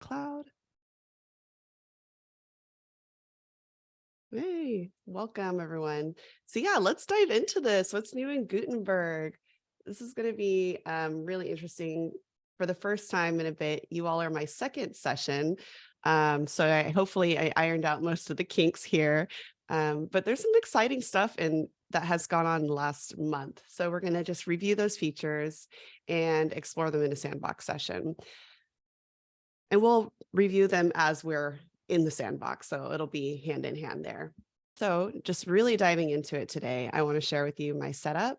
cloud. Hey, welcome everyone. So yeah, let's dive into this. What's new in Gutenberg? This is going to be um, really interesting. For the first time in a bit, you all are my second session. Um, so I, hopefully I ironed out most of the kinks here. Um, but there's some exciting stuff and that has gone on last month. So we're going to just review those features and explore them in a sandbox session. And we'll review them as we're in the sandbox. So it'll be hand in hand there. So just really diving into it today, I want to share with you my setup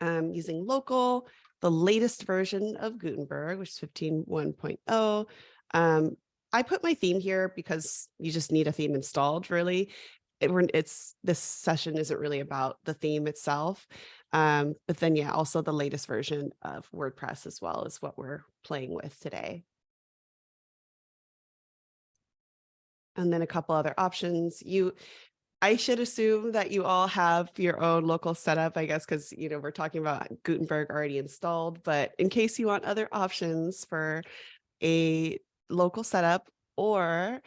um, using local, the latest version of Gutenberg, which is 15.1.0. Um, I put my theme here because you just need a theme installed really. It, it's this session isn't really about the theme itself. Um, but then yeah, also the latest version of WordPress as well is what we're playing with today. And then a couple other options. You, I should assume that you all have your own local setup, I guess, because, you know, we're talking about Gutenberg already installed, but in case you want other options for a local setup or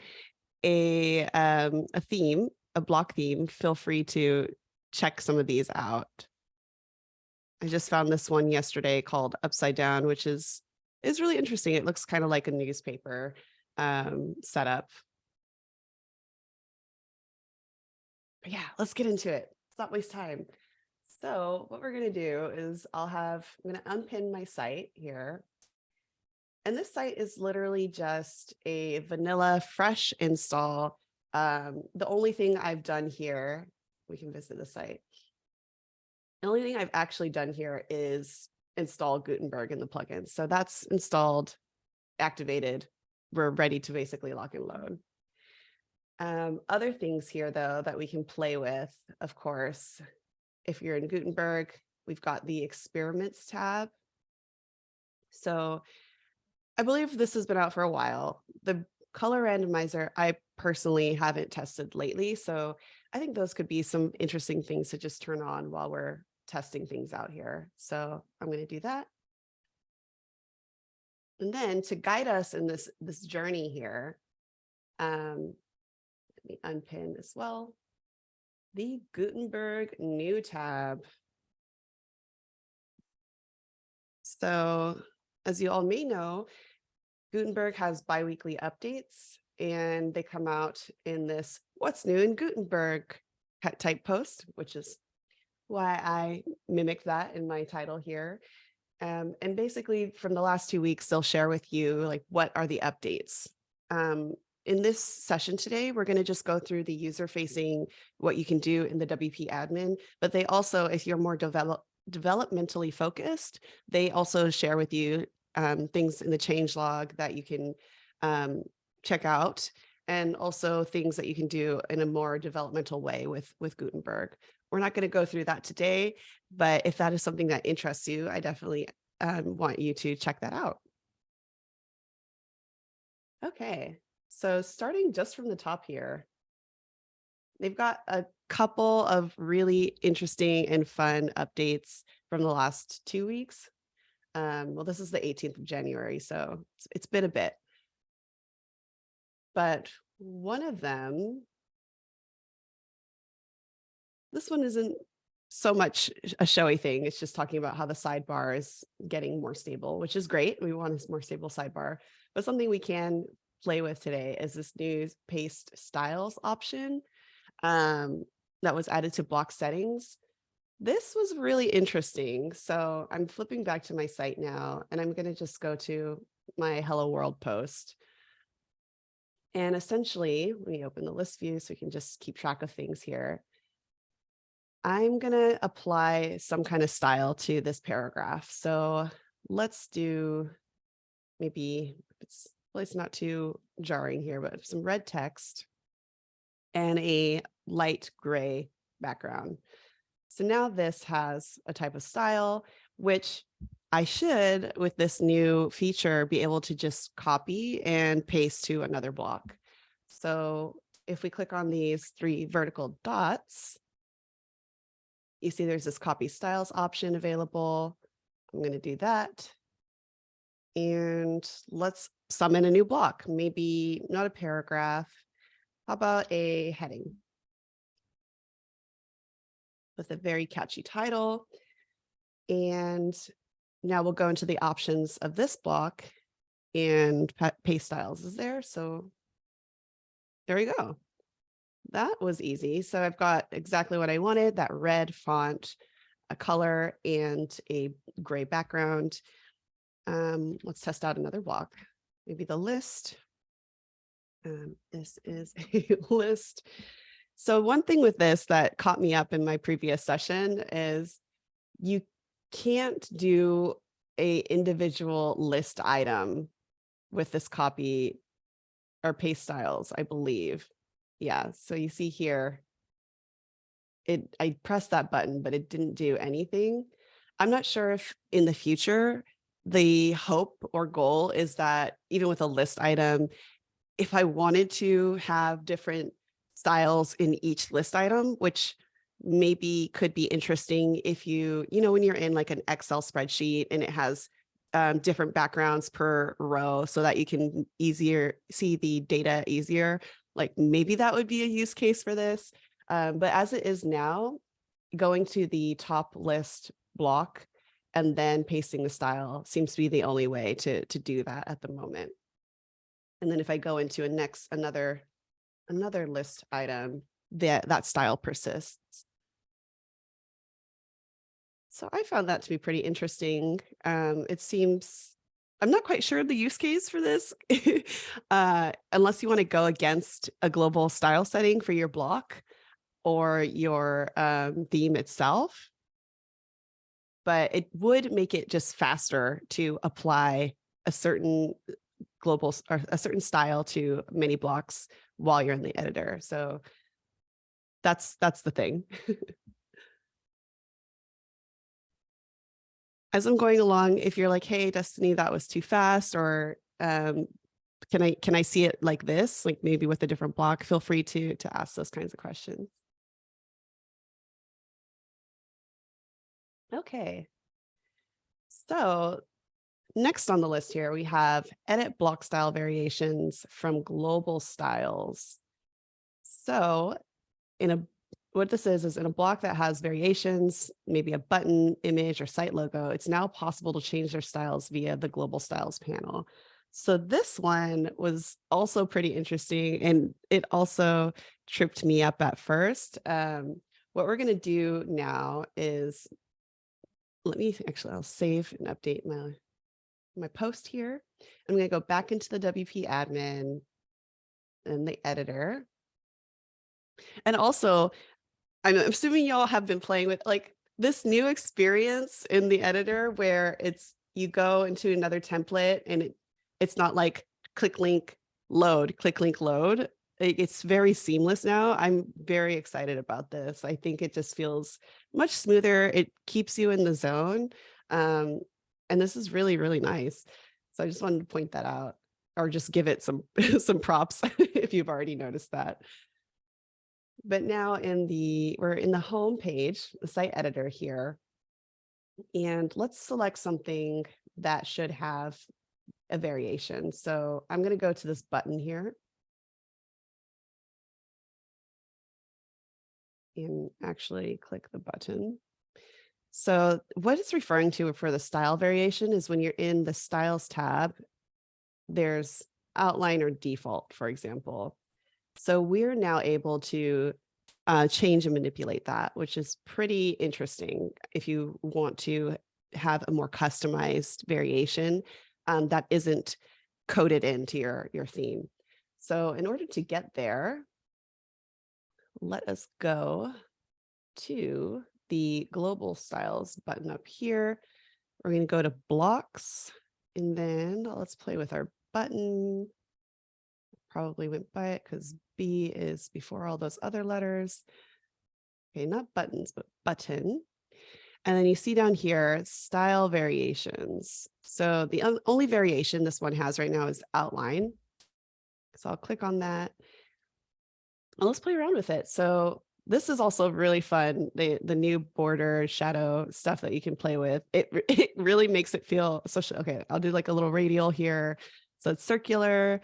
a, um, a theme, a block theme, feel free to check some of these out. I just found this one yesterday called Upside Down, which is is really interesting. It looks kind of like a newspaper um, setup. Yeah, let's get into it. Let's not waste time. So what we're going to do is I'll have, I'm going to unpin my site here. And this site is literally just a vanilla fresh install. Um, the only thing I've done here, we can visit the site. The only thing I've actually done here is install Gutenberg in the plugin. So that's installed, activated. We're ready to basically lock and load. Um, other things here, though, that we can play with, of course, if you're in Gutenberg, we've got the experiments tab. So I believe this has been out for a while. The color randomizer, I personally haven't tested lately. So I think those could be some interesting things to just turn on while we're testing things out here. So I'm going to do that. And then to guide us in this, this journey here, um, me unpin as well. The Gutenberg new tab. So as you all may know, Gutenberg has biweekly updates and they come out in this what's new in Gutenberg type post, which is why I mimic that in my title here. Um, and basically from the last two weeks, they'll share with you like what are the updates. Um, in this session today, we're going to just go through the user facing what you can do in the WP admin, but they also, if you're more develop, developmentally focused, they also share with you um, things in the change log that you can um, check out and also things that you can do in a more developmental way with, with Gutenberg. We're not going to go through that today, but if that is something that interests you, I definitely um, want you to check that out. Okay, so starting just from the top here, they've got a couple of really interesting and fun updates from the last two weeks. Um, well, this is the 18th of January, so it's, it's been a bit. But one of them, this one isn't so much a showy thing. It's just talking about how the sidebar is getting more stable, which is great. We want a more stable sidebar, but something we can play with today is this new paste styles option um, that was added to block settings. This was really interesting. So I'm flipping back to my site now, and I'm going to just go to my Hello World post. And essentially, let me open the list view so we can just keep track of things here. I'm going to apply some kind of style to this paragraph. So let's do maybe it's it's not too jarring here, but some red text and a light gray background. So now this has a type of style, which I should, with this new feature, be able to just copy and paste to another block. So if we click on these three vertical dots, you see there's this copy styles option available. I'm going to do that. And let's summon a new block, maybe not a paragraph. How about a heading? With a very catchy title. And now we'll go into the options of this block and paste styles is there. So there we go. That was easy. So I've got exactly what I wanted, that red font, a color and a gray background. Um, let's test out another block, maybe the list. Um, this is a list. So one thing with this that caught me up in my previous session is you can't do a individual list item with this copy or paste styles, I believe. Yeah, so you see here, it I pressed that button, but it didn't do anything. I'm not sure if in the future, the hope or goal is that even with a list item, if I wanted to have different styles in each list item, which maybe could be interesting if you, you know, when you're in like an Excel spreadsheet and it has um, different backgrounds per row so that you can easier see the data easier, like maybe that would be a use case for this. Um, but as it is now, going to the top list block and then pasting the style seems to be the only way to, to do that at the moment. And then if I go into a next, another, another list item, that, that style persists. So I found that to be pretty interesting. Um, it seems, I'm not quite sure of the use case for this, uh, unless you want to go against a global style setting for your block or your um, theme itself. But it would make it just faster to apply a certain global or a certain style to many blocks while you're in the editor. So that's that's the thing. As I'm going along, if you're like, hey, Destiny, that was too fast, or um, can I can I see it like this, like maybe with a different block, feel free to to ask those kinds of questions. Okay. So next on the list here, we have edit block style variations from global styles. So in a what this is, is in a block that has variations, maybe a button, image, or site logo, it's now possible to change their styles via the global styles panel. So this one was also pretty interesting and it also tripped me up at first. Um, what we're going to do now is let me actually, I'll save and update my, my post here. I'm going to go back into the WP admin and the editor. And also, I'm assuming y'all have been playing with like this new experience in the editor where it's you go into another template and it, it's not like click link load, click link load it's very seamless now. I'm very excited about this. I think it just feels much smoother. It keeps you in the zone. Um, and this is really, really nice. So I just wanted to point that out or just give it some, some props if you've already noticed that. But now in the, we're in the home page, the site editor here, and let's select something that should have a variation. So I'm going to go to this button here and actually click the button. So what it's referring to for the style variation is when you're in the styles tab, there's outline or default, for example. So we're now able to uh, change and manipulate that, which is pretty interesting if you want to have a more customized variation um, that isn't coded into your, your theme. So in order to get there, let us go to the global styles button up here. We're going to go to blocks and then let's play with our button. Probably went by it because B is before all those other letters. Okay, not buttons, but button. And then you see down here, style variations. So the only variation this one has right now is outline. So I'll click on that let's play around with it. So this is also really fun. The the new border shadow stuff that you can play with. It it really makes it feel social. Okay, I'll do like a little radial here. So it's circular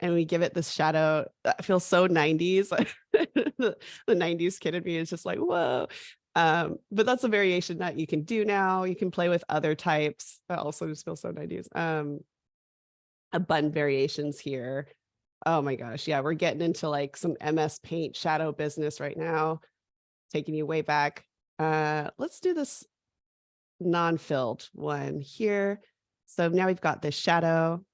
and we give it this shadow that feels so 90s. the, the 90s kid in me is just like, whoa. Um, but that's a variation that you can do now. You can play with other types that also just feel so 90s. Um, a button variations here. Oh my gosh. Yeah, we're getting into like some MS paint shadow business right now, taking you way back. Uh, let's do this non-filled one here. So now we've got this shadow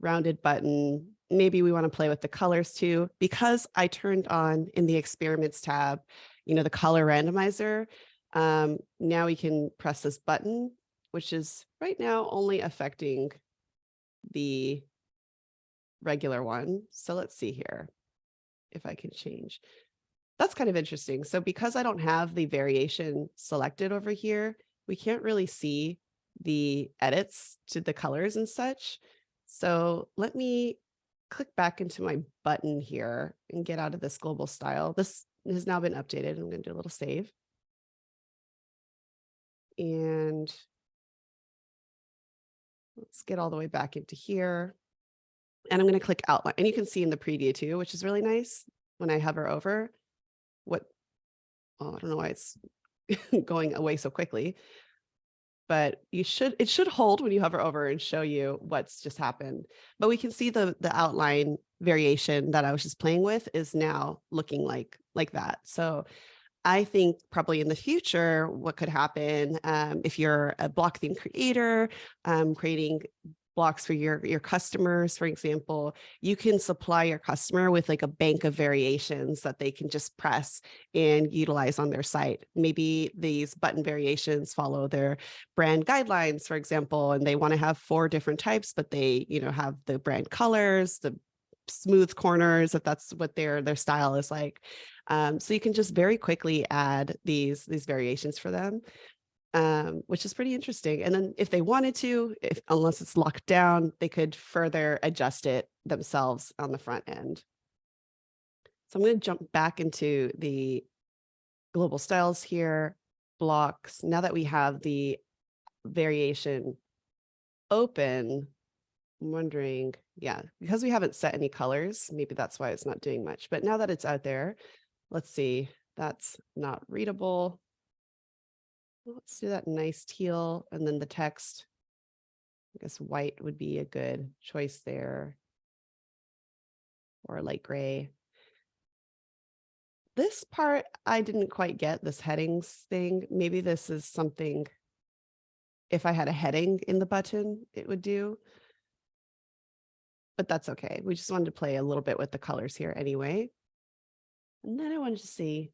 rounded button. Maybe we want to play with the colors too, because I turned on in the experiments tab, you know, the color randomizer. Um, now we can press this button, which is right now only affecting the regular one. So let's see here if I can change. That's kind of interesting. So because I don't have the variation selected over here, we can't really see the edits to the colors and such. So let me click back into my button here and get out of this global style. This has now been updated. I'm going to do a little save. And let's get all the way back into here. And I'm going to click outline. And you can see in the preview too, which is really nice when I hover over what, oh, I don't know why it's going away so quickly, but you should, it should hold when you hover over and show you what's just happened. But we can see the, the outline variation that I was just playing with is now looking like, like that. So I think probably in the future, what could happen um, if you're a block theme creator, um, creating blocks for your, your customers, for example, you can supply your customer with like a bank of variations that they can just press and utilize on their site. Maybe these button variations follow their brand guidelines, for example, and they want to have four different types, but they, you know, have the brand colors, the smooth corners, if that's what their their style is like. Um, so you can just very quickly add these these variations for them um, which is pretty interesting. And then if they wanted to, if unless it's locked down, they could further adjust it themselves on the front end. So I'm going to jump back into the global styles here, blocks. Now that we have the variation open, I'm wondering, yeah, because we haven't set any colors, maybe that's why it's not doing much. But now that it's out there, let's see, that's not readable. Let's do that nice teal and then the text. I guess white would be a good choice there. Or light gray. This part, I didn't quite get this headings thing. Maybe this is something, if I had a heading in the button, it would do. But that's okay. We just wanted to play a little bit with the colors here anyway. And then I wanted to see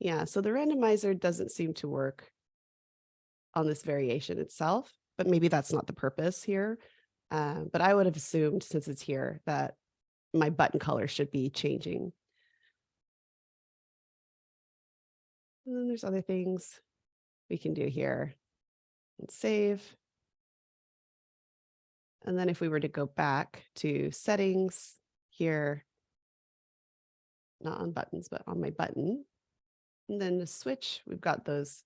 yeah, so the randomizer doesn't seem to work on this variation itself, but maybe that's not the purpose here. Uh, but I would have assumed since it's here that my button color should be changing. And then there's other things we can do here and save. And then if we were to go back to settings here, not on buttons, but on my button, and then the switch, we've got those.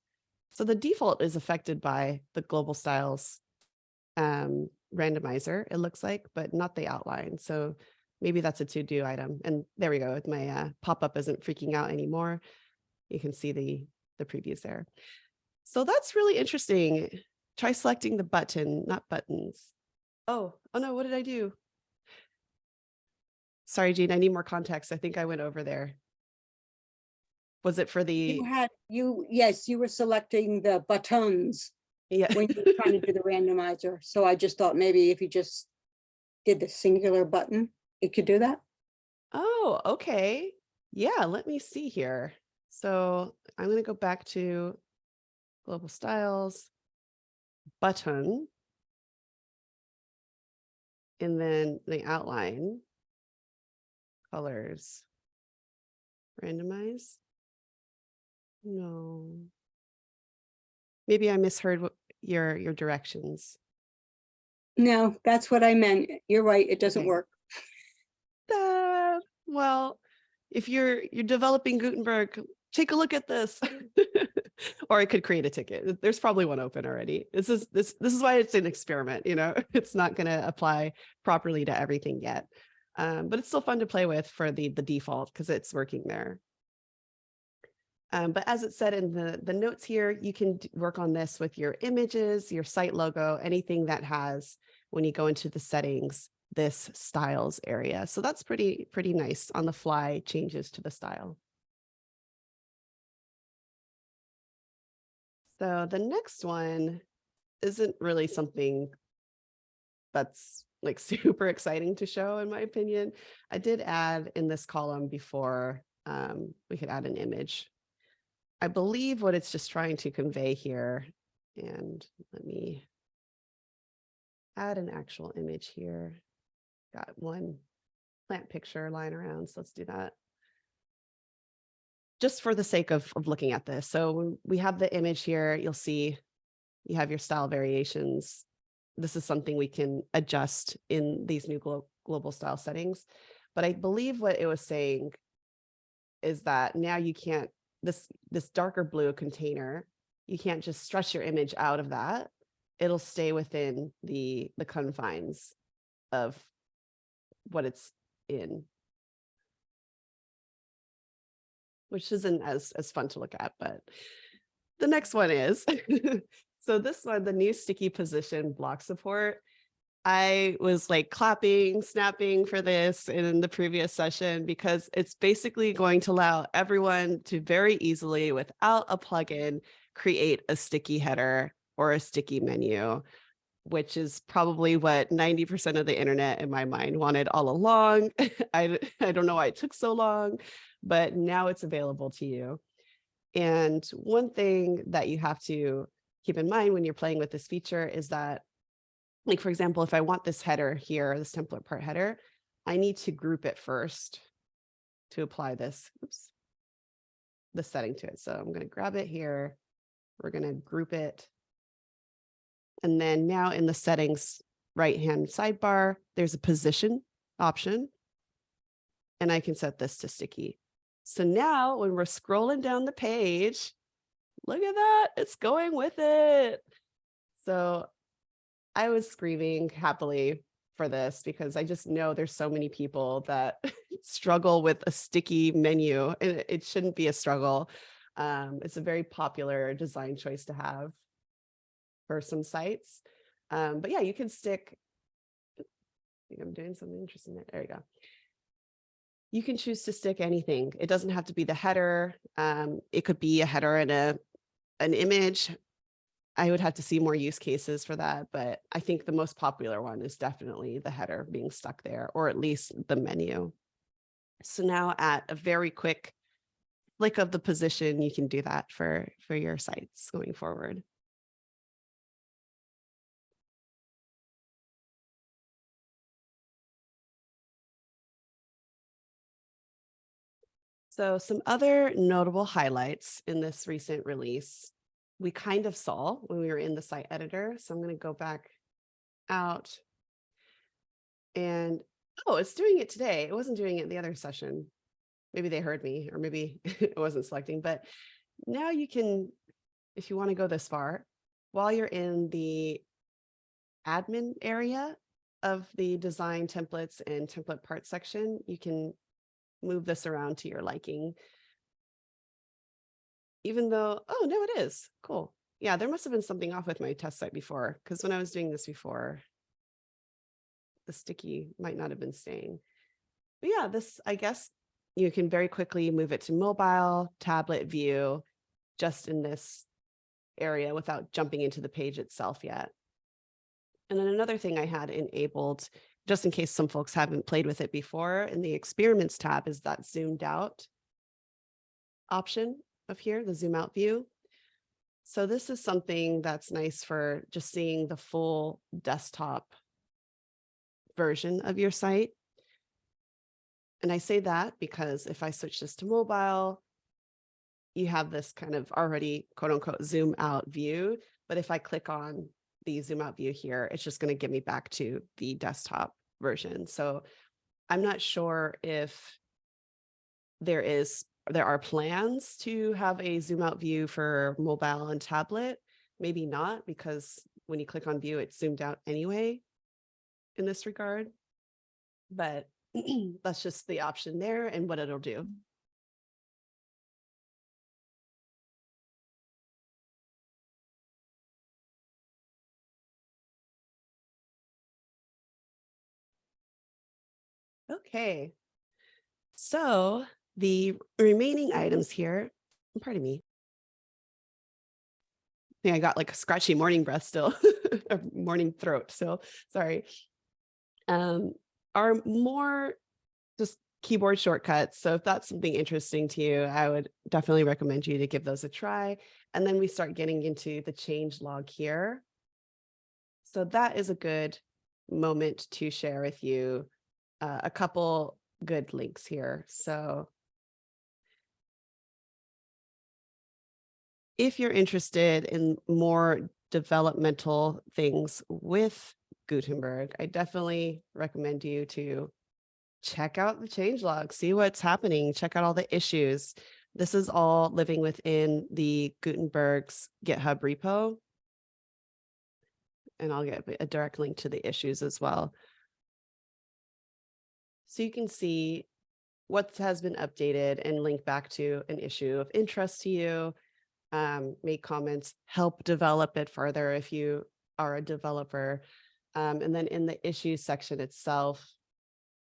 So the default is affected by the global styles um, randomizer, it looks like, but not the outline. So maybe that's a to-do item. And there we go. My uh, pop-up isn't freaking out anymore. You can see the, the previews there. So that's really interesting. Try selecting the button, not buttons. Oh, oh no, what did I do? Sorry, Jean, I need more context. I think I went over there. Was it for the, You had, you, yes, you were selecting the buttons yeah, when you were trying to do the randomizer. So I just thought maybe if you just did the singular button, it could do that. oh, okay. Yeah, let me see here. So I'm going to go back to global styles, button, and then the outline, colors, randomize. No. Maybe I misheard what your your directions. No, that's what I meant. You're right. It doesn't Okay. work. Uh, well, if you're you're developing Gutenberg, take a look at this. Or I could create a ticket. There's probably one open already. This is this this is why it's an experiment, you know, it's not going to apply properly to everything yet. Um, but it's still fun to play with for the the default because it's working there. Um, but as it said in the, the notes here, you can work on this with your images, your site logo, anything that has, when you go into the settings, this styles area. So that's pretty, pretty nice on the fly changes to the style. So the next one isn't really something that's like super exciting to show in my opinion. I did add in this column before um, we could add an image. I believe what it's just trying to convey here, and let me add an actual image here. Got one plant picture lying around, so let's do that. Just for the sake of, of looking at this. So we have the image here, you'll see you have your style variations. This is something we can adjust in these new glo- global style settings. But I believe what it was saying is that now you can't this this darker blue container, you can't just stretch your image out of that. It'll stay within the the confines of what it's in. Which isn't as as fun to look at, but the next one is. so this one, the new sticky position block support. I was like clapping, snapping for this in the previous session because it's basically going to allow everyone to very easily, without a plugin, create a sticky header or a sticky menu, which is probably what 90% of the internet in my mind wanted all along. I, I don't know why it took so long, but now it's available to you. And one thing that you have to keep in mind when you're playing with this feature is that like for example, if I want this header here, this template part header, I need to group it first to apply this, oops, the setting to it. So I'm going to grab it here. We're going to group it. And then now in the settings right hand sidebar, there's a position option. And I can set this to sticky. So now when we're scrolling down the page, look at that, it's going with it. So I was screaming happily for this because I just know there's so many people that struggle with a sticky menu and it- shouldn't be a struggle. Um, it's a very popular design choice to have for some sites. Um, but yeah, you can stick. I think I'm doing something interesting there. There you go. You can choose to stick anything. It doesn't have to be the header. Um, it could be a header and a an image. I would have to see more use cases for that, but I think the most popular one is definitely the header being stuck there, or at least the menu. So now at a very quick flick of the position, you can do that for, for your sites going forward. So some other notable highlights in this recent release, we kind of saw when we were in the site editor. So I'm going to go back out and, oh, it's doing it today. It wasn't doing it the other session. Maybe they heard me or maybe it wasn't selecting, but now you can, if you want to go this far, while you're in the admin area of the design templates and template parts section, you can move this around to your liking. Even though, oh, no, it is. Cool. Yeah, there must have been something off with my test site before, because when I was doing this before, the sticky might not have been staying. But yeah, this, I guess you can very quickly move it to mobile, tablet view, just in this area without jumping into the page itself yet. And then another thing I had enabled just in case some folks haven't played with it before, in the experiments tab is that zoomed out option of here, the zoom out view. So this is something that's nice for just seeing the full desktop version of your site. And I say that because if I switch this to mobile, you have this kind of already quote unquote zoom out view. But if I click on the zoom out view here, it's just going to get me back to the desktop version. So I'm not sure if there is there are plans to have a zoom out view for mobile and tablet. Maybe not because when you click on view, it's zoomed out anyway in this regard. But that's just the option there and what it'll do. Mm. Okay. So the remaining items here, pardon me. I think I got like a scratchy morning breath still, a morning throat. So sorry. Um, are more just keyboard shortcuts. So if that's something interesting to you, I would definitely recommend you to give those a try. And then we start getting into the change log here. So that is a good moment to share with you uh, a couple good links here. So if you're interested in more developmental things with Gutenberg, I definitely recommend you to check out the changelog, see what's happening, check out all the issues. This is all living within the Gutenberg's GitHub repo. And I'll get a direct link to the issues as well. So you can see what has been updated and link back to an issue of interest to you, um, make comments, help develop it further if you are a developer. Um, and then in the issues section itself,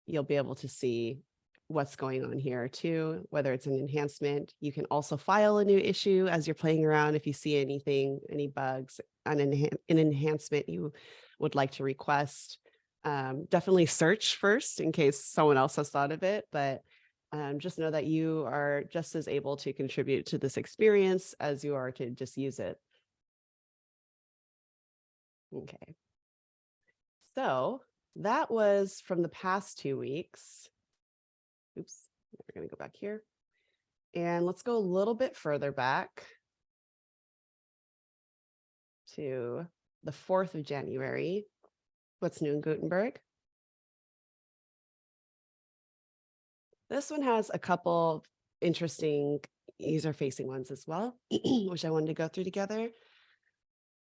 you'll be able to see what's going on here too, whether it's an enhancement. You can also file a new issue as you're playing around if you see anything, any bugs, an, enhan an enhancement you would like to request. Um, definitely search first in case someone else has thought of it, but um, just know that you are just as able to contribute to this experience as you are to just use it. Okay. So that was from the past two weeks. Oops, we're going to go back here. And let's go a little bit further back to the 4th of January. What's new in Gutenberg? This one has a couple interesting user-facing ones as well, which I wanted to go through together.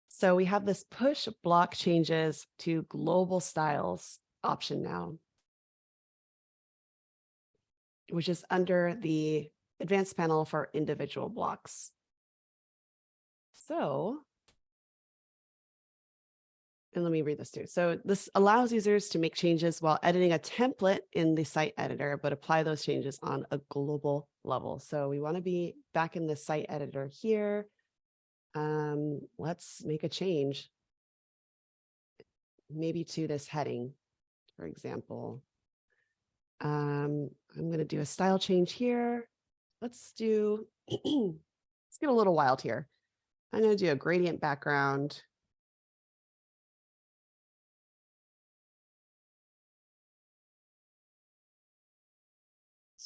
So we have this push block changes to global styles option now, which is under the advanced panel for individual blocks. So, and let me read this too. So this allows users to make changes while editing a template in the site editor, but apply those changes on a global level. So we want to be back in the site editor here um, let's make a change. Maybe to this heading, for example. Um, I'm going to do a style change here. Let's do, let's get a little wild here. I'm going to do a gradient background.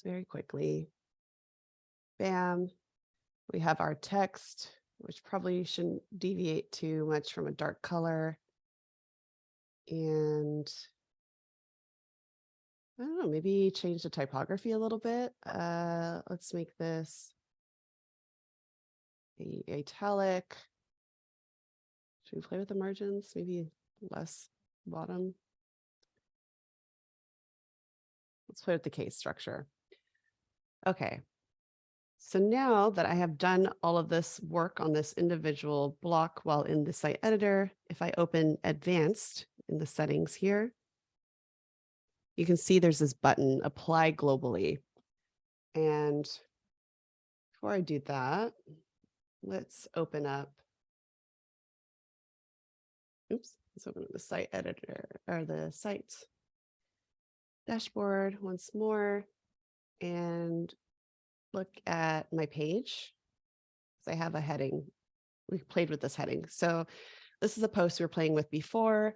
Very quickly. Bam. We have our text which probably shouldn't deviate too much from a dark color. And I don't know, maybe change the typography a little bit. Uh, let's make this a italic. Should we play with the margins? Maybe less bottom. Let's play with the case structure. Okay, so now that I have done all of this work on this individual block while in the site editor, if I open advanced in the settings here, you can see there's this button apply globally. And before I do that, let's open up. Oops, let's open up the site editor or the site dashboard once more. And look at my page. I have a heading. We played with this heading. So this is a post we were playing with before.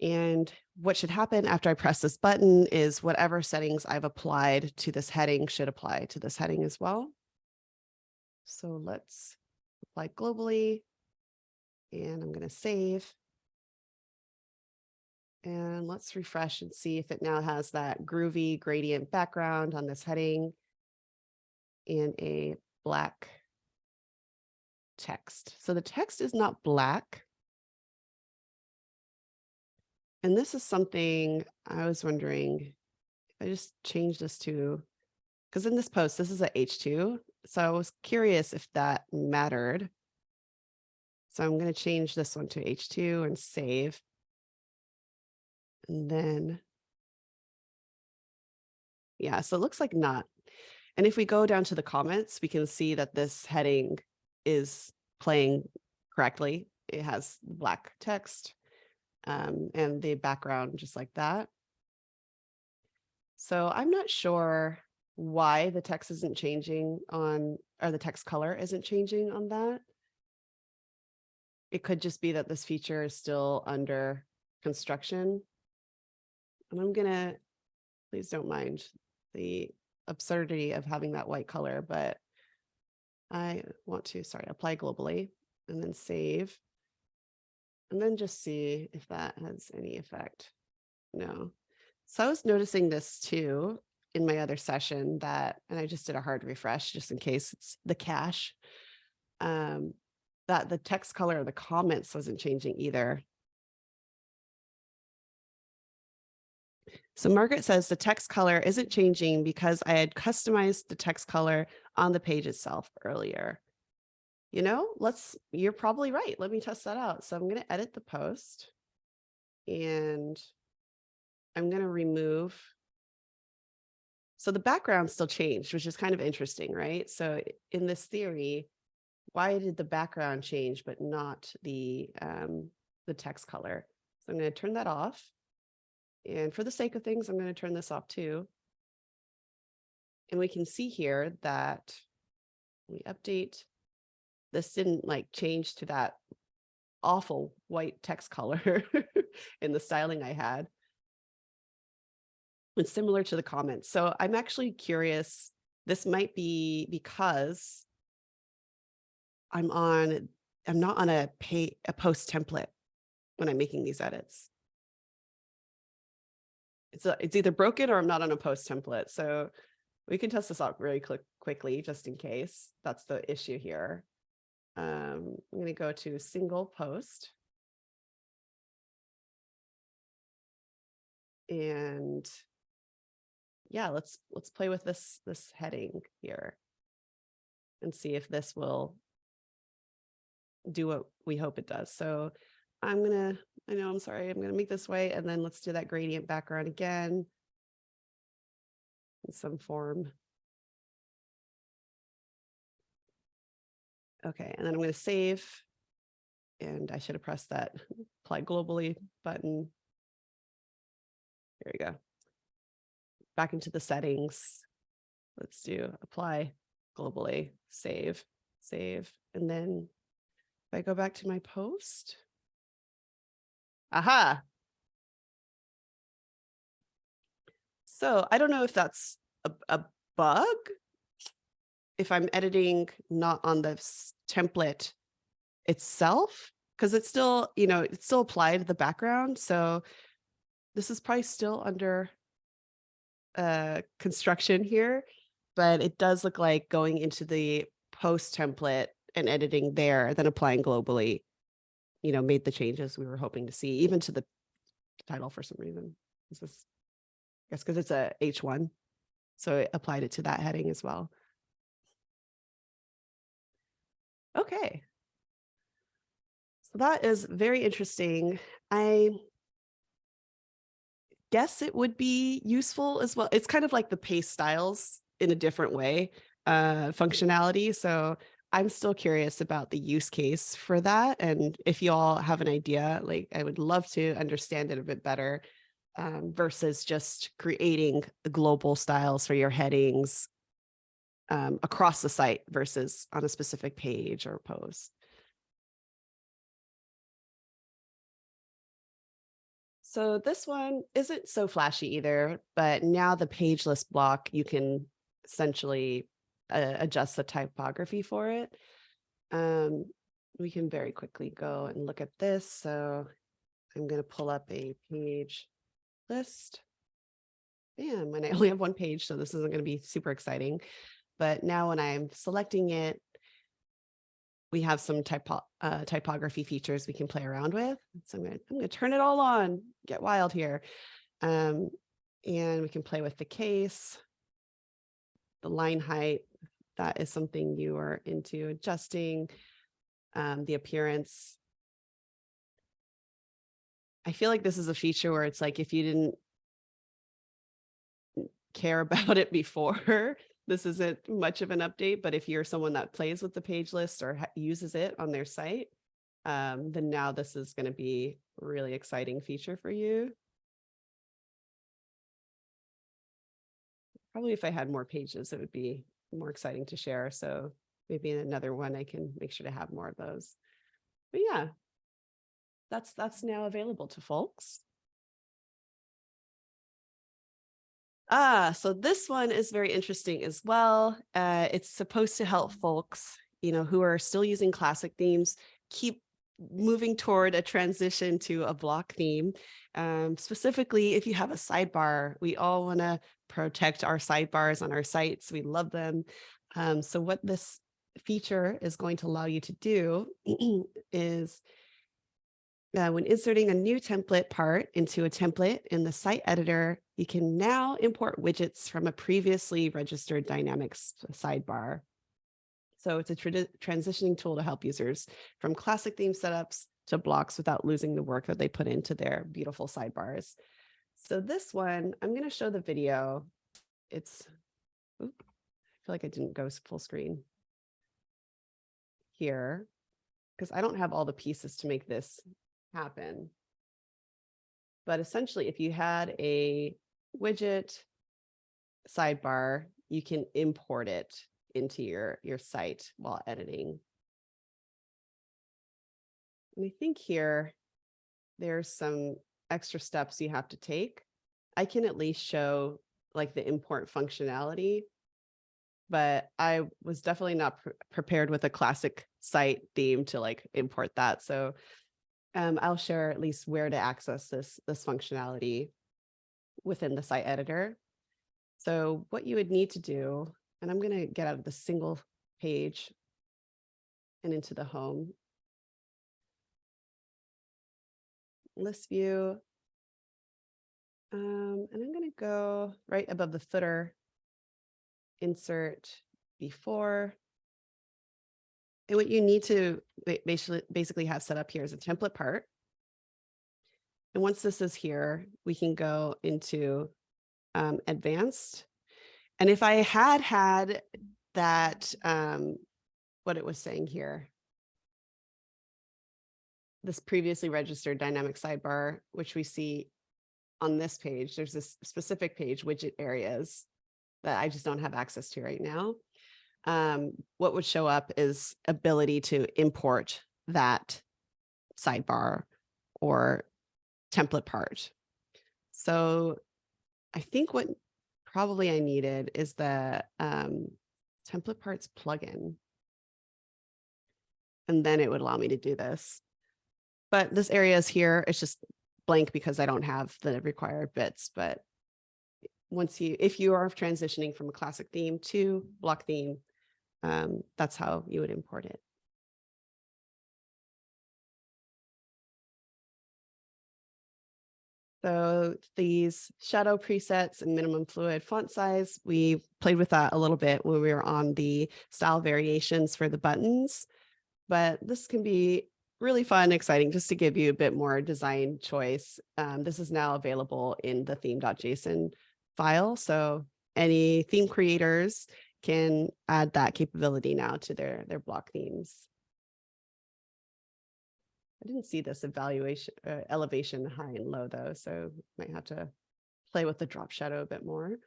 And what should happen after I press this button is whatever settings I've applied to this heading should apply to this heading as well. So let's apply globally. And I'm going to save. And let's refresh and see if it now has that groovy gradient background on this heading. in a black text. So the text is not black. And this is something I was wondering, I just changed this to, because in this post, this is a H2. So I was curious if that mattered. So I'm going to change this one to H2 and save. And then, yeah, so it looks like not. And if we go down to the comments, we can see that this heading is playing correctly. It has black text um, and the background just like that. So I'm not sure why the text isn't changing on, or the text color isn't changing on that. It could just be that this feature is still under construction. And I'm gonna, please don't mind the absurdity of having that white color, but I want to, sorry, apply globally and then save. And then just see if that has any effect. No. So I was noticing this too in my other session that, and I just did a hard refresh just in case it's the cache, um, that the text color of the comments wasn't changing either. So Margaret says the text color isn't changing because I had customized the text color on the page itself earlier. You know, let's, you're probably right. Let me test that out. So I'm going to edit the post and I'm going to remove. So the background still changed, which is kind of interesting, right? So in this theory, why did the background change, but not the, um, the text color? So I'm going to turn that off. And for the sake of things, I'm going to turn this off too. And we can see here that we update, this didn't like change to that awful white text color in the styling I had. It's similar to the comments. So I'm actually curious, this might be because I'm on, I'm not on a pay, a post template when I'm making these edits it's a, it's either broken or I'm not on a post template. So we can test this out really quick, quickly, just in case that's the issue here. Um, I'm going to go to single post. And yeah, let's let's play with this this heading here and see if this will do what we hope it does. So I'm gonna, I know, I'm sorry, I'm gonna make this way and then let's do that gradient background again. In some form. Okay, and then I'm gonna save. And I should have pressed that apply globally button. There we go. Back into the settings. Let's do apply globally, save, save, and then if I go back to my post, Aha. So I don't know if that's a, a bug. If I'm editing not on the template itself, because it's still, you know, it's still applied to the background. So this is probably still under uh, construction here, but it does look like going into the post template and editing there, then applying globally you know, made the changes we were hoping to see, even to the title for some reason. This is, I guess, because it's a H1. So it applied it to that heading as well. Okay. So that is very interesting. I guess it would be useful as well. It's kind of like the paste styles in a different way, uh, functionality. So I'm still curious about the use case for that. And if you all have an idea, like I would love to understand it a bit better um, versus just creating the global styles for your headings um, across the site versus on a specific page or post. So this one isn't so flashy either, but now the page list block, you can essentially uh, adjust the typography for it. Um, we can very quickly go and look at this. So I'm going to pull up a page list. Bam, and I only have one page, so this isn't going to be super exciting. but now when I'm selecting it, we have some typo uh, typography features we can play around with. So I'm gonna, I'm gonna turn it all on, get wild here. Um, and we can play with the case, the line height. That is something you are into adjusting, um, the appearance. I feel like this is a feature where it's like if you didn't care about it before, this isn't much of an update, but if you're someone that plays with the page list or uses it on their site, um, then now this is going to be a really exciting feature for you. Probably if I had more pages, it would be more exciting to share. So maybe in another one, I can make sure to have more of those. But yeah, that's that's now available to folks. Ah, so this one is very interesting as well. Uh, it's supposed to help folks, you know, who are still using classic themes, keep moving toward a transition to a block theme. Um, specifically, if you have a sidebar, we all want to protect our sidebars on our sites. We love them. Um, so what this feature is going to allow you to do is uh, when inserting a new template part into a template in the site editor, you can now import widgets from a previously registered Dynamics sidebar. So it's a tra- transitioning tool to help users from classic theme setups to blocks without losing the work that they put into their beautiful sidebars. So this one, I'm going to show the video. It's, oop, I feel like I didn't go full screen here because I don't have all the pieces to make this happen. But essentially, if you had a widget sidebar, you can import it into your, your site while editing. And I think here, there's some extra steps you have to take. I can at least show like the import functionality, but I was definitely not pre prepared with a classic site theme to like import that. So um, I'll share at least where to access this, this functionality within the site editor. So what you would need to do, and I'm going to get out of the single page and into the home. List view. Um, and I'm going to go right above the footer, insert before. And what you need to basically, basically have set up here is a template part. And once this is here, we can go into um, advanced. And if I had had that, um, what it was saying here, this previously registered dynamic sidebar, which we see on this page, there's this specific page, widget areas that I just don't have access to right now. Um, what would show up is ability to import that sidebar or template part. So I think what probably I needed is the um, template parts plugin. And then it would allow me to do this. But this area is here. It's just blank because I don't have the required bits. But once you, if you are transitioning from a classic theme to block theme, um, that's how you would import it. So these shadow presets and minimum fluid font size, we played with that a little bit when we were on the style variations for the buttons, but this can be really fun, exciting, just to give you a bit more design choice. Um, this is now available in the theme.json file. So any theme creators can add that capability now to their, their block themes. I didn't see this evaluation, uh, elevation high and low though, so might have to play with the drop shadow a bit more.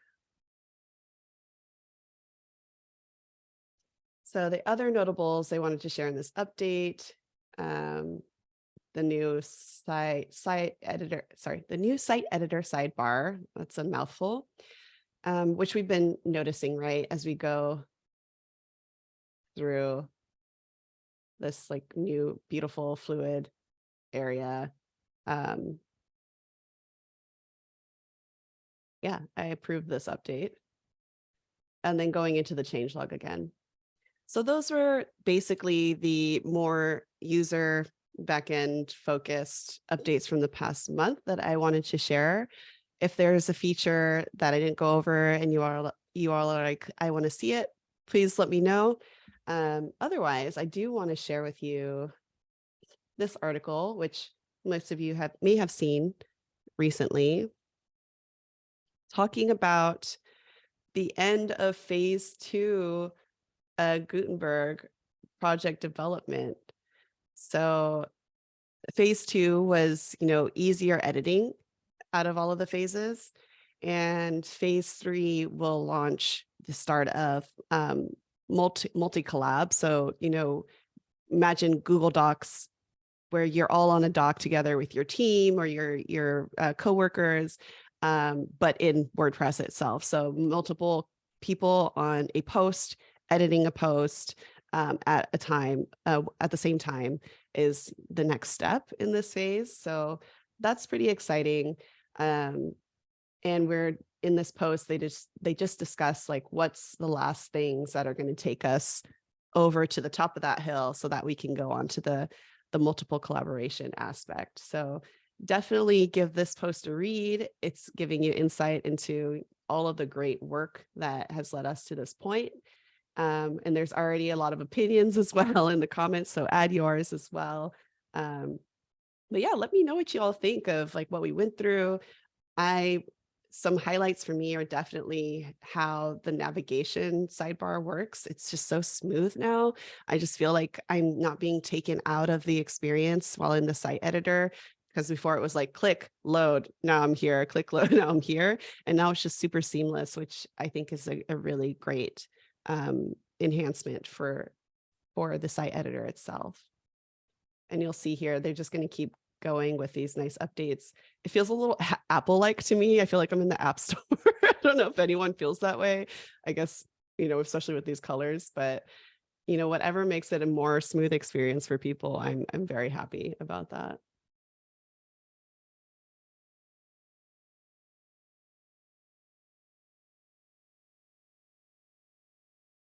So the other notables I wanted to share in this update, um, the new site site editor, sorry, the new site editor sidebar, that's a mouthful, um, which we've been noticing, right, as we go through this like new beautiful fluid area. Um, yeah, I approve this update. and then going into the changelog again. So those were basically the more user backend focused updates from the past month that I wanted to share. If there's a feature that I didn't go over and you are you all are like, I want to see it, please let me know. Um, otherwise, I do want to share with you this article, which most of you have may have seen recently, talking about the end of phase two uh, Gutenberg project development. So phase two was, you know, easier editing out of all of the phases. And phase three will launch the start of um, multi multi collab. So, you know, imagine Google Docs where you're all on a doc together with your team or your your uh, coworkers, um, but in WordPress itself. So multiple people on a post, editing a post um, at a time, uh, at the same time is the next step in this phase. So that's pretty exciting. Um, and we're in this post, they just they just discuss like what's the last things that are going to take us over to the top of that hill so that we can go on to the the multiple collaboration aspect. So definitely give this post a read. It's giving you insight into all of the great work that has led us to this point. Um, and there's already a lot of opinions as well in the comments, so add yours as well. Um, but yeah, let me know what you all think of like what we went through. I some highlights for me are definitely how the navigation sidebar works. It's just so smooth now. I just feel like I'm not being taken out of the experience while in the site editor because before it was like click load now i'm here click load now i'm here and now it's just super seamless which i think is a, a really great um, enhancement for for the site editor itself and you'll see here they're just going to keep going with these nice updates. It feels a little Apple-like to me. I feel like I'm in the app store. I don't know if anyone feels that way. I guess, you know, especially with these colors, but you know, whatever makes it a more smooth experience for people, I'm I'm very happy about that.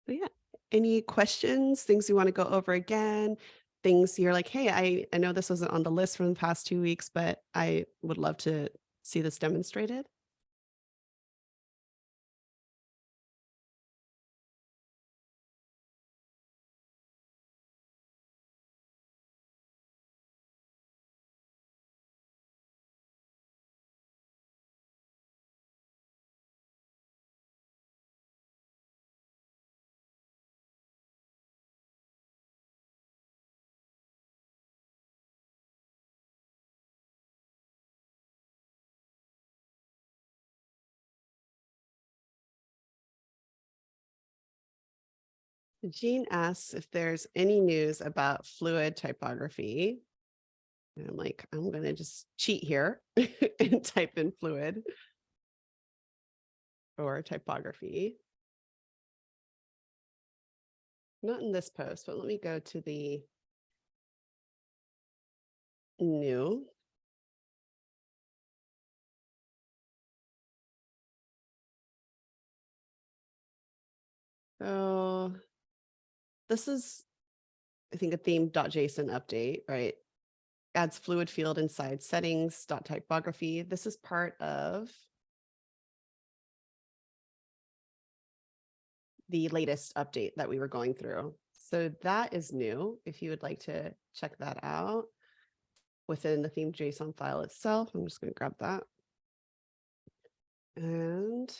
But yeah, any questions, things you want to go over again? things you're like, hey, I, I know this wasn't on the list from the past two weeks, but I would love to see this demonstrated. Jean asks if there's any news about fluid typography. And I'm like, I'm going to just cheat here and type in fluid or typography. Not in this post, but let me go to the new. So this is, I think, a theme.json update, right? Adds fluid field inside settings, dot typography. This is part of the latest update that we were going through. So that is new. If you would like to check that out within the theme JSON file itself, I'm just going to grab that. And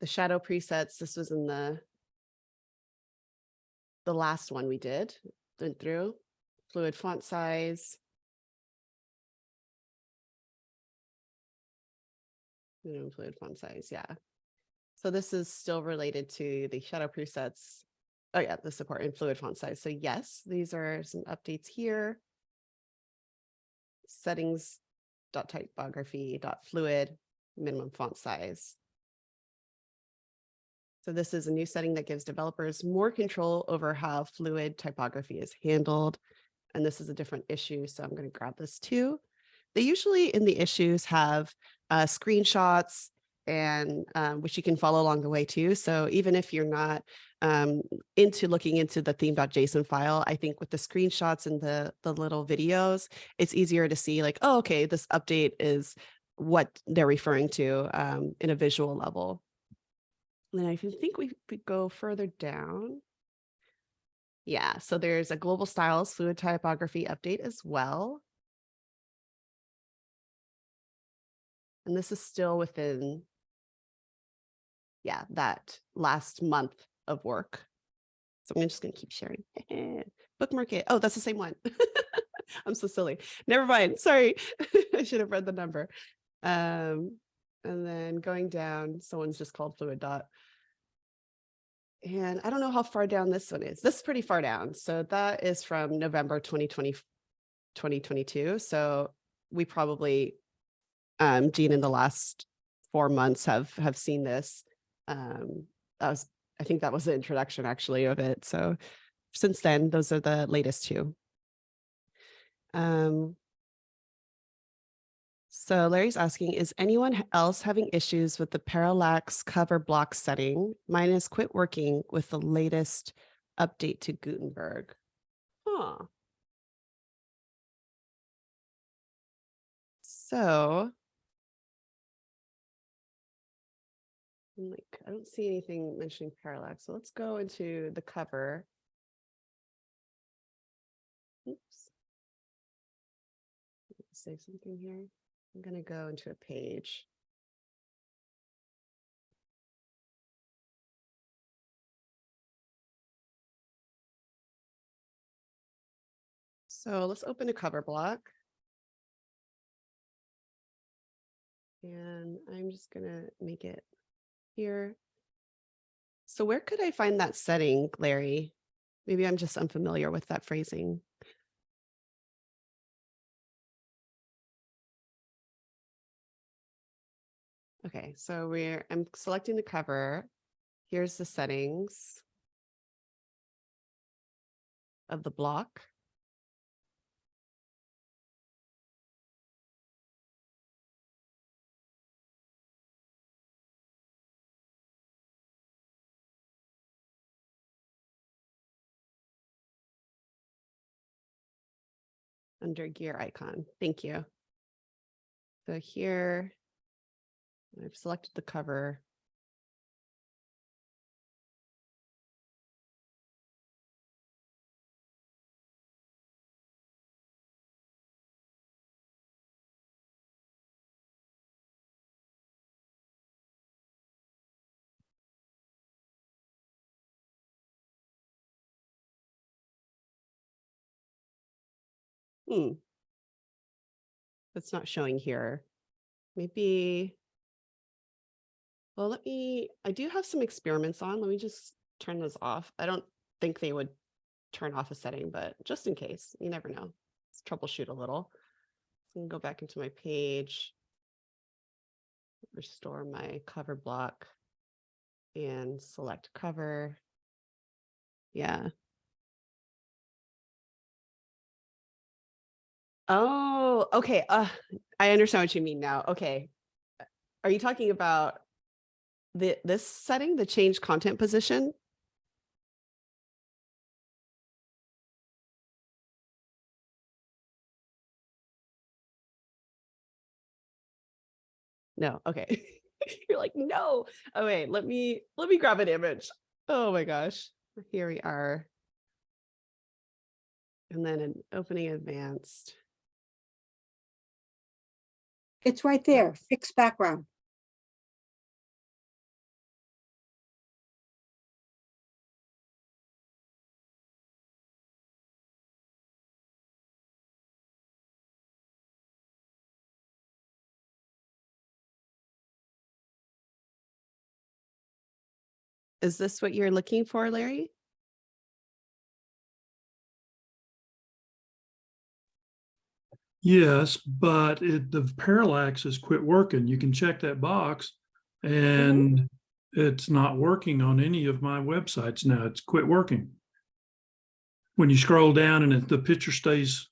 the shadow presets. This was in the the last one we did, went through fluid font size. Fluid font size, yeah. So this is still related to the shadow presets. Oh yeah, the support in fluid font size. So yes, these are some updates here. Settings dot typography dot fluid minimum font size. So this is a new setting that gives developers more control over how fluid typography is handled. And this is a different issue, so I'm going to grab this too. They usually in the issues have uh, screenshots and um, which you can follow along the way too. So even if you're not um, into looking into the theme.json file, I think with the screenshots and the the little videos, it's easier to see like, oh, okay, this update is what they're referring to um, in a visual level. And I think we, we go further down. Yeah, so there's a global styles fluid typography update as well. And this is still within, yeah, that last month of work. So I'm just gonna keep sharing. Bookmark it. Oh, that's the same one. I'm so silly. Never mind. Sorry. I should have read the number. Um, and then going down, someone's just called fluid dot. And I don't know how far down this one is. This is pretty far down. So that is from November 2020, 2022. So we probably, um, Jean, in the last four months have have seen this. Um, that was, I think that was the introduction actually of it. So since then, those are the latest two. Um, so Larry's asking, is anyone else having issues with the parallax cover block setting? Mine has quit working with the latest update to Gutenberg. Huh. So. I'm Like, I don't see anything mentioning parallax. So let's go into the cover. Oops. Say something here. I'm gonna go into a page. So let's open a cover block. And I'm just gonna make it here. So where could I find that setting, Larry? Maybe I'm just unfamiliar with that phrasing. Okay, so we're, I'm selecting the cover. Here's the settings of the block. Under gear icon. Thank you. So here, I've selected the cover. Hmm. It's not showing here. Maybe. Well, let me, I do have some experiments on. Let me just turn those off. I don't think they would turn off a setting, but just in case, you never know. Let's troubleshoot a little. Can go back into my page. Restore my cover block and select cover. Yeah. Oh, okay. Uh, I understand what you mean now. Okay. Are you talking about the this setting, the change content position? No, okay. You're like, no. Oh wait, let me let me grab an image. Oh my gosh. Here we are. And then an opening advanced. It's right there, fixed background. Is this what you're looking for, Larry? Yes, but it, the parallax has quit working. You can check that box and it's not working on any of my websites now. It's quit working. When you scroll down and it, the picture stays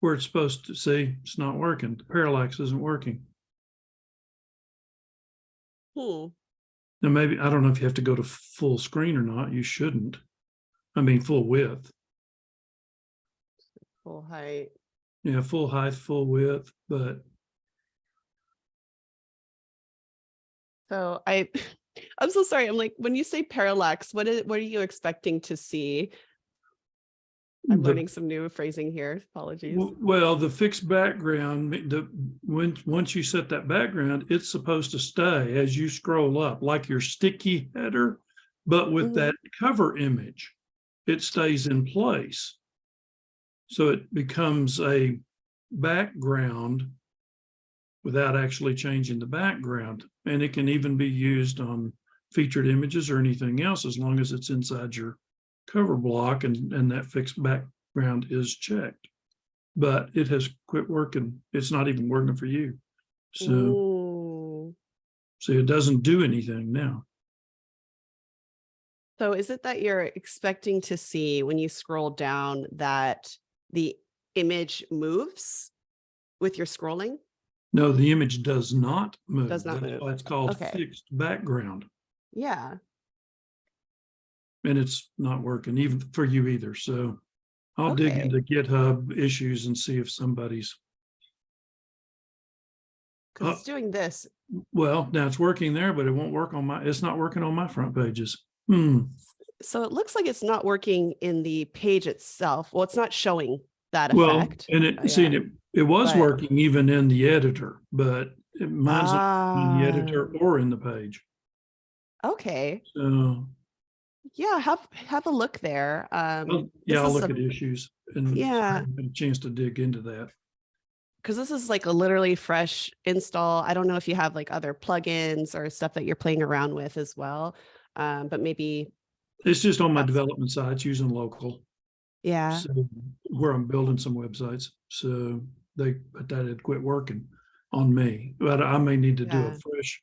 where it's supposed to see, it's not working. The parallax isn't working. Hmm. Now, maybe, I don't know if you have to go to full screen or not. You shouldn't. I mean, full width. Full height. Yeah, full height, full width, but So I, I'm so sorry. I'm like, when you say parallax, what is, what are you expecting to see? I'm the- learning some new phrasing here. Apologies. well, the fixed background, the, when, once you set that background, it's supposed to stay as you scroll up, like your sticky header. But with Mhm. that cover image, it stays in place. So it becomes a background without actually changing the background. And it can even be used on featured images or anything else, as long as it's inside your cover block and, and that fixed background is checked. But it has quit working. It's not even working for you. So, Ooh. so it doesn't do anything now. So is it that you're expecting to see when you scroll down that the image moves with your scrolling? No, the image does not move. Does not That's move. why It's called Okay. fixed background Yeah. And it's not working even for you either. So I'll dig into GitHub issues and see if somebody's, Uh, it's doing this. well, now it's working there, but it won't work on my, it's not working on my front pages. Hmm. So it looks like it's not working in the page itself. Well, it's not showing that effect. Well, and it, see, yeah. it, it was But- working even in the editor, but it- mine's not in the editor Ah, or in the page. Okay. So, Yeah, have have a look there. Um, yeah, I'll look a- at issues and Yeah. a chance to dig into that. because this is like a literally fresh install. I don't know if you have like other plugins or stuff that you're playing around with as well. Um, but maybe, It's just on my development sites using local. yeah, So where I'm building some websites, so they, but that had quit working on me, but I may need to do a Yeah. fresh,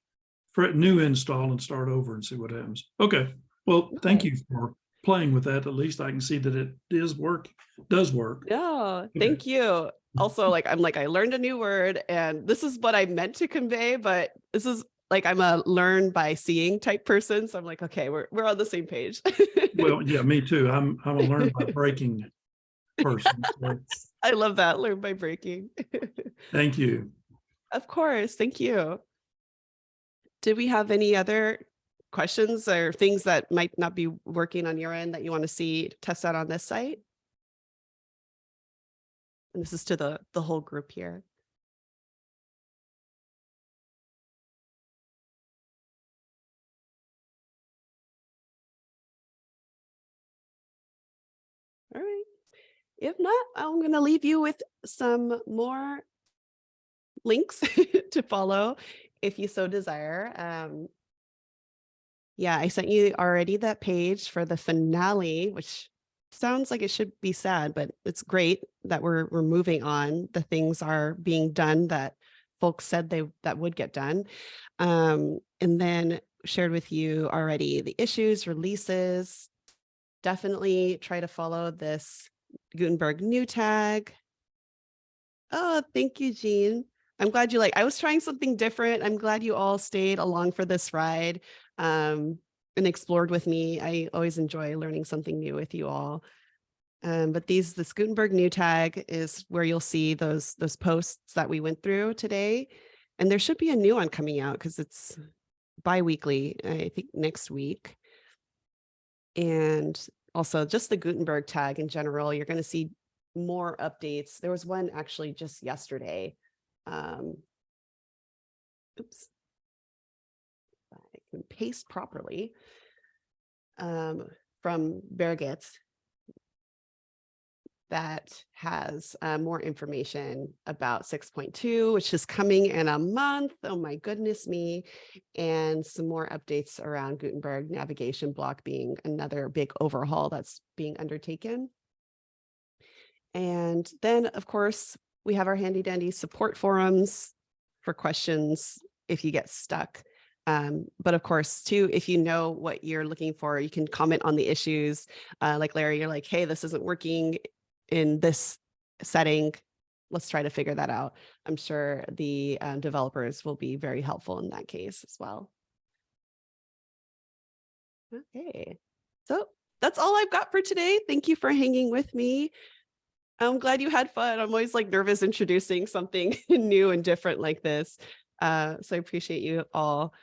fre- new install and start over and see what happens. Okay, well, thank you for playing with that. At least I can see that it is work, does work. yeah, thank you. Also, like, I'm like, I learned a new word and this is what I meant to convey, but this is like, I'm a learn by seeing type person. So I'm like, okay, we're, we're on the same page. Well, yeah, me too. I'm, I'm a learn by breaking person. so I love that, learn by breaking. Thank you. Of course, thank you. Did we have any other questions or things that might not be working on your end that you want to see test out on this site? And this is to the, the whole group here. All right. If not, I'm going to leave you with some more links to follow if you so desire. Um, yeah, I sent you already that page for the finale, which sounds like it should be sad, but it's great that we're we're moving on. The things are being done that folks said they that would get done. Um, and then shared with you already the issues, releases. Definitely try to follow this Gutenberg new tag. Oh, thank you, Jean. I'm glad you like, I was trying something different. I'm glad you all stayed along for this ride um, and explored with me. I always enjoy learning something new with you all. Um, but these, this Gutenberg new tag is where you'll see those, those posts that we went through today. And there should be a new one coming out because it's bi-weekly, I think next week. And also just the Gutenberg tag in general, you're going to see more updates. There was one actually just yesterday. Um, oops. Paste properly. Um, from Birgit that has uh, more information about 6.2, which is coming in a month. Oh my goodness me. And some more updates around Gutenberg navigation block being another big overhaul that's being undertaken. And then, of course, we have our handy dandy support forums for questions if you get stuck. Um, but of course, too, if you know what you're looking for, you can comment on the issues. Uh, like Larry, you're like, hey, this isn't working in this setting. Let's try to figure that out. I'm sure the um, developers will be very helpful in that case as well. Okay, so that's all I've got for today. Thank you for hanging with me. I'm glad you had fun. I'm always like nervous introducing something new and different like this. Uh, so I appreciate you all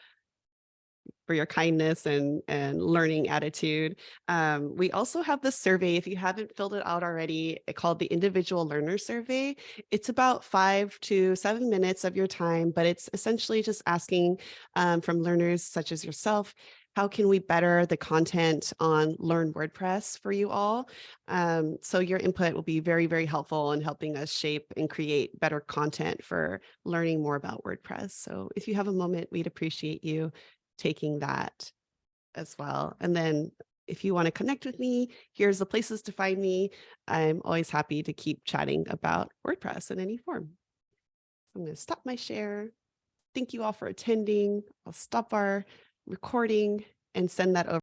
for your kindness and and learning attitude. Um, we also have the survey. If you haven't filled it out already, it called the Individual Learner Survey. It's about five to seven minutes of your time, but it's essentially just asking um, from learners such as yourself, how can we better the content on Learn WordPress for you all? Um, so your input will be very, very helpful in helping us shape and create better content for learning more about WordPress. So if you have a moment, we'd appreciate you taking that as well. And then if you want to connect with me, here's the places to find me. I'm always happy to keep chatting about WordPress in any form. I'm going to stop my share. Thank you all for attending. I'll stop our recording and send that over.